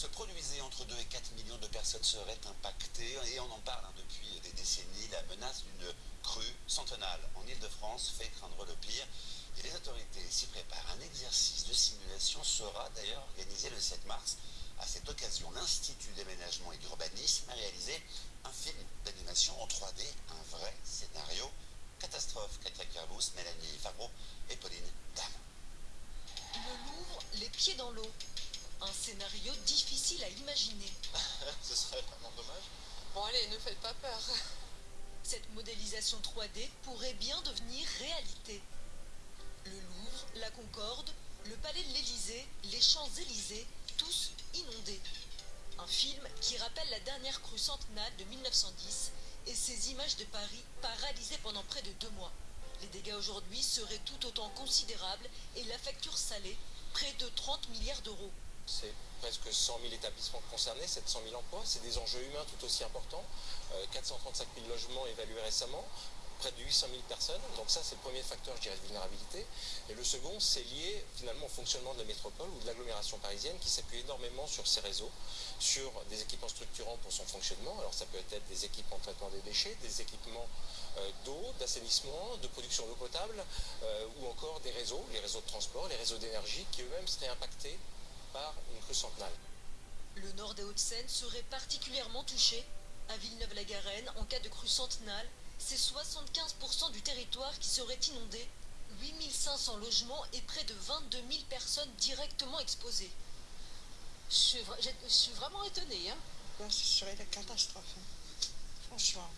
se produisait entre 2 et 4 millions de personnes seraient impactées et on en parle hein, depuis des décennies. La menace d'une crue centenale en Ile-de-France fait craindre le pire et les autorités s'y préparent. Un exercice de simulation sera d'ailleurs organisé le 7 mars. À cette occasion, l'Institut d'aménagement et d'urbanisme a réalisé un film d'animation en 3D, un vrai scénario catastrophe. Katia Kerbous, Mélanie Favreau et Pauline Dame. Le Louvre, les pieds dans l'eau. Un scénario difficile à imaginer. Ce serait vraiment dommage. Bon allez, ne faites pas peur. Cette modélisation 3D pourrait bien devenir réalité. Le Louvre, la Concorde, le Palais de l'Élysée, les Champs-Élysées, tous inondés. Un film qui rappelle la dernière crue centenale de 1910 et ces images de Paris paralysées pendant près de deux mois. Les dégâts aujourd'hui seraient tout autant considérables et la facture salée, près de 30 milliards d'euros. C'est presque 100 000 établissements concernés, 700 000 emplois. C'est des enjeux humains tout aussi importants. 435 euh, 000 logements évalués récemment, près de 800 000 personnes. Donc ça, c'est le premier facteur, je dirais, de vulnérabilité. Et le second, c'est lié finalement au fonctionnement de la métropole ou de l'agglomération parisienne qui s'appuie énormément sur ses réseaux, sur des équipements structurants pour son fonctionnement. Alors ça peut être des équipements de traitement des déchets, des équipements euh, d'eau, d'assainissement, de production d'eau potable, euh, ou encore des réseaux, les réseaux de transport, les réseaux d'énergie qui eux-mêmes seraient impactés par une crue centenale. Le nord des Hauts-de-Seine serait particulièrement touché. À Villeneuve-la-Garenne, en cas de crue centenale, c'est 75% du territoire qui serait inondé, 8500 logements et près de 22 000 personnes directement exposées. Je suis, je suis vraiment étonnée. Hein. ce serait la catastrophe, hein. franchement.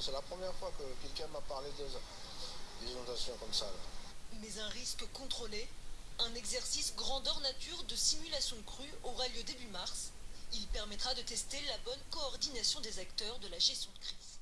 C'est la première fois que quelqu'un m'a parlé d'inondations comme ça. Mais un risque contrôlé un exercice grandeur nature de simulation crue aura lieu début mars. Il permettra de tester la bonne coordination des acteurs de la gestion de crise.